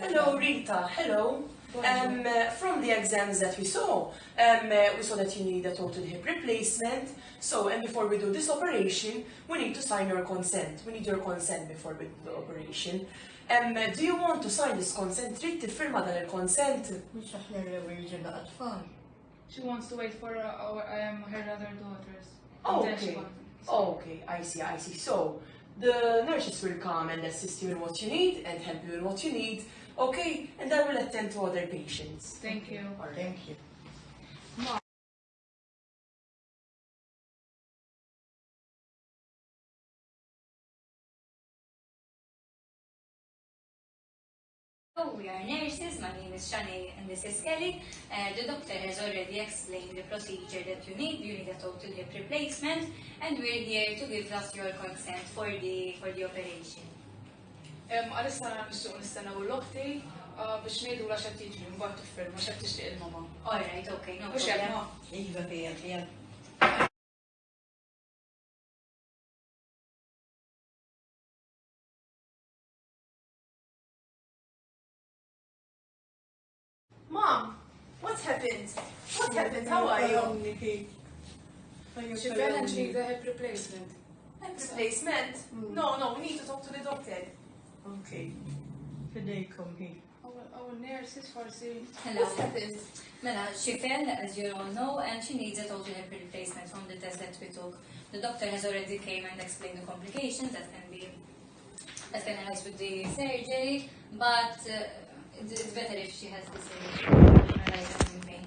Hello, Rita. Hello. Um, uh, from the exams that we saw, um, uh, we saw that you need a total hip replacement. So, and before we do this operation, we need to sign your consent. We need your consent before we do the operation. Um, uh, do you want to sign this consent? Trid tiffirma dan il-consent? Mux aħna l-ewel. She wants to wait for uh, our, um, her other daughters. Oh, And then she okay. Oh, okay, I see, I see. So, the nurses will come and assist you in what you need and help you in what you need, okay? And I will attend to other patients. Thank you. Alright. Thank you. Oh, we are nurses. My name is Shani and this is Kelly. Uh, the doctor has already explained the procedure that you need. You need a total hip replacement, and we're here to give us your consent for the for the operation. Għalissa nixtuq nistennaw l-okti uh, biex nejdu la xed tiġri, mbagħad tiffirma xed tixtieq il-mama. All right, okay, no Mhux problem. hekk ma. Iva, fijan, fijan. Mom, what happened? What happened? How are you? She fell and she needs a hip replacement. Hip Replacement? No, no, we need to talk to the doctor. Okay. Fidejkom hi. Our, our nurses forsi. Hello. Mela, she fell, as you all know, and she needs a total hip replacement from the test that we took. The doctor has already came and explained the complications that can be that can arise with the surgery, but uh, it's, it's better if she has the surgery. Arise in pain.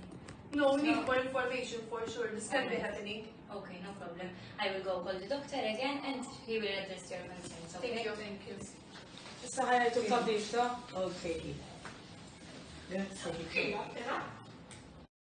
No, we need more information for sure. This can be happening. Okay, no problem. I will go call the doctor again and he will address your concerns, okay? Thank you, thank you. Issa ħajajtu tabib ta' Okay. Grazie.